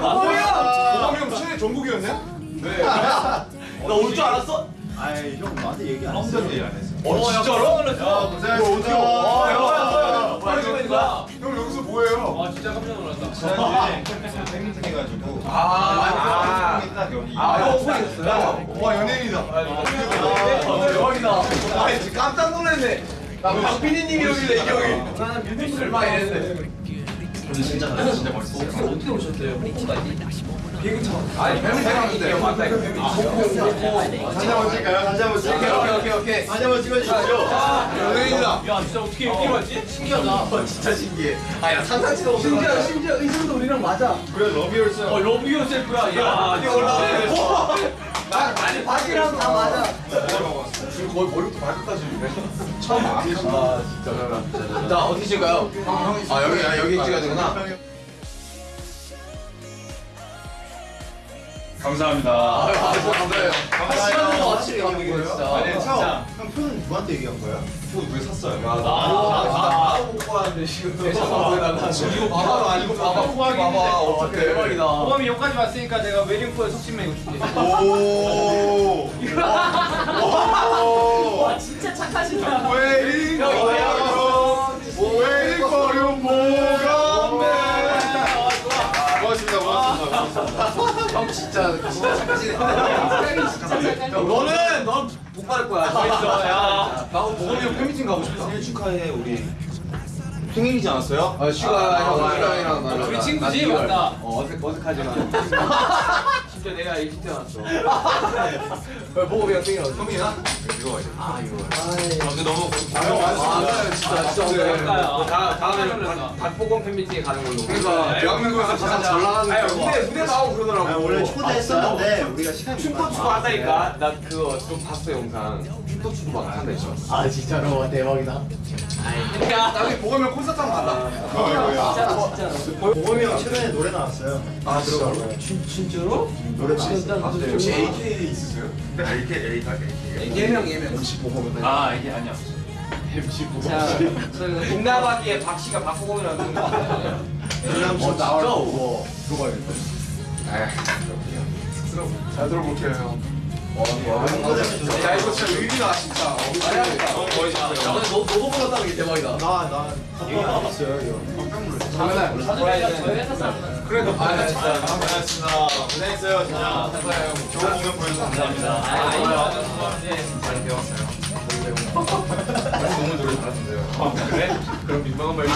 보검형 최애 정국이었네? 나올 줄 알았어? 아이 형 나한테 얘기 안 했어. 어 진짜로? 아, 야, 야, 야. 빨리 거야. 형 여기서 뭐해요? 아 진짜 깜짝 놀랐다. 지난주에 팬미팅 해가지고 아, 아, 팬미팅 딱 연이. 아, 형 오픈했어요? 와 연예인이다. 어, 대박이다. 아, 진짜 깜짝 놀랐네. 나 박빈희님이 여기래, 이 형이. 나는 뮤직을 막 이랬는데. 근데 진짜 잘 진짜 멋있었어요. 어떻게 오셨대요? 홍보까지? 비행기 타. 아니, 생각인데. 맞다, 이거 뱀이. 사진 한번 찍을까요? 사진 한번 오케이, 찍을게요. 오케이, 오케이, 오케이. 사진 한번 찍어주시죠. 연예인이다. 야 진짜 어떻게 여기로 왔지? 신기하다. 진짜 신기해. 아, 야, 상상치도 못해. 심지어, 심지어 의상도 우리랑 맞아. 그래 Love Yours. 어 Love Yourself야. 야 이게 올라 바지랑 다 맞아. 지금 거의 머리부터 발끝까지 처음 아, 진짜. 자, 어디 찍어요? 아, 여기, 아, 여기 찍어야 되구나. 감사합니다. 아, 감사해요. 감사해요. 시간도 확실히 감동이네, 진짜. 아니 진짜. 형, 형 표는 누구한테 얘기한 거야? 왜 샀어요? 아, 나 나도 못 지금 대처가 보여달라. 이거 봐봐, 이거 봐봐, 후기 봐봐. 어떻게 대박이다. 호감이 여기까지 왔으니까 내가 웨딩포에 속신메 이거 줄게. 오. 와 진짜 착하시다. 웨딩 거려 뭐가 고맙습니다. 고맙습니다. 형 진짜 진짜 착하시네. 형, 너는 넌 못 받을 거야. 야, 나하고 보검이 형 팬미팅 가고 싶다. 생일 축하해 우리. 생일이지 않았어요? 아, 슈가 형, 슈가 형이랑 나랑. 우리 친구지? 나. 맞다. 어, 어색 어색하지만. 진짜 내가 일찍 태어났어. 왜 보검이 형 생일 언제? 형이나? 아, 이거. 아 근데 너무 아, 진짜 진짜 오늘 그러니까요. 다 다음에 박보검 팬미팅에 가는 걸로. 그러니까 대한민국에서 가장 잘 나가는. 무대 무대 나오고 그러더라고. 아, 원래 초대했었는데 우리가 시간이 슈퍼 추고 한다니까. 나 그거 좀 봤어 영상. 추고 막 한다 했죠. 아 진짜로 대박이다. 야, 나중에 보검이 형 콘서트 한번 간다. 어, 보검이 형 최근에 노래 나왔어요. 아 들어가요? 진짜로? 노래 나왔어요. 혹시 AK 있으세요? AK AK 예명 예명. MC 보검. 아 이게 아니야. 자, 저희 동남아기에 박 씨가 박보검이라는 거 아니에요? 어 나와. 뭐 들어가야겠다. 잘 들어볼게요 형. 야 이거 진짜 의리다 진짜. 어, 거의 다. 야 근데 너 너도 몰랐다는 게 대박이다. 나나 얘기 있어요 이거. 장난. 저희 회사 사람. 그래도 반갑습니다. 반갑습니다. 고생했어요 진짜. 감사해요. 좋은 공연 보여주셔서 감사합니다. 아 많이 배웠어요. 너무 노래 잘하신데요. 그래? 그럼 민망한 말이야.